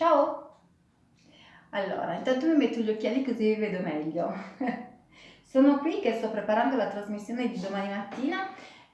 Ciao! Allora, intanto mi metto gli occhiali così vi vedo meglio. Sono qui che sto preparando la trasmissione di domani mattina,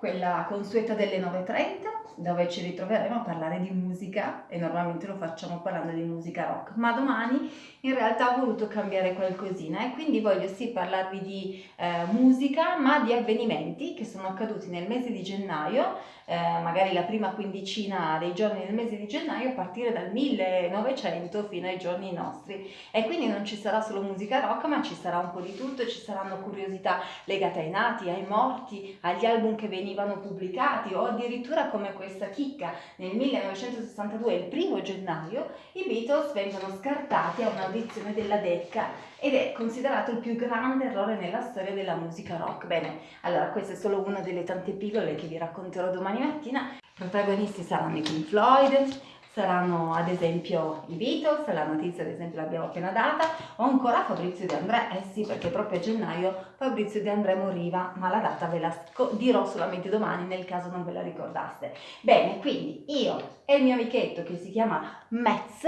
quella consueta delle 9.30 dove ci ritroveremo a parlare di musica e normalmente lo facciamo parlando di musica rock, ma domani in realtà ho voluto cambiare qualcosina e quindi voglio sì parlarvi di eh, musica ma di avvenimenti che sono accaduti nel mese di gennaio, eh, magari la prima quindicina dei giorni del mese di gennaio a partire dal 1900 fino ai giorni nostri. E quindi non ci sarà solo musica rock ma ci sarà un po' di tutto, ci saranno curiosità legate ai nati, ai morti, agli album che venivano pubblicati o addirittura come questa chicca nel 1962, il primo gennaio, i Beatles vengono scartati a un'audizione della Decca ed è considerato il più grande errore nella storia della musica rock. Bene, allora questa è solo una delle tante pillole che vi racconterò domani mattina. Protagonisti saranno i Pink Floyd, saranno ad esempio i Beatles, la notizia ad esempio l'abbiamo appena data, o ancora Fabrizio De André, eh sì perché proprio a gennaio Fabrizio De André moriva, ma la data ve la dirò solamente domani nel caso non ve la ricordaste. Bene, quindi io e il mio amichetto che si chiama Metz,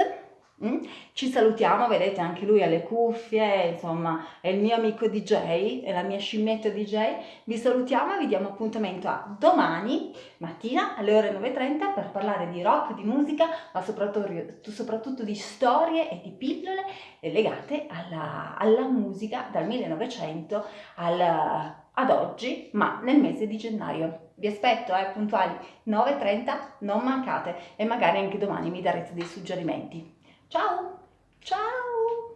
Mm? Ci salutiamo, vedete anche lui ha le cuffie, insomma è il mio amico DJ, è la mia scimmietta DJ. Vi salutiamo e vi diamo appuntamento a domani mattina alle ore 9.30 per parlare di rock, di musica, ma soprattutto, soprattutto di storie e di pillole legate alla, alla musica dal 1900 al, ad oggi, ma nel mese di gennaio. Vi aspetto, eh, puntuali 9.30, non mancate e magari anche domani mi darete dei suggerimenti. Ciao! Ciao!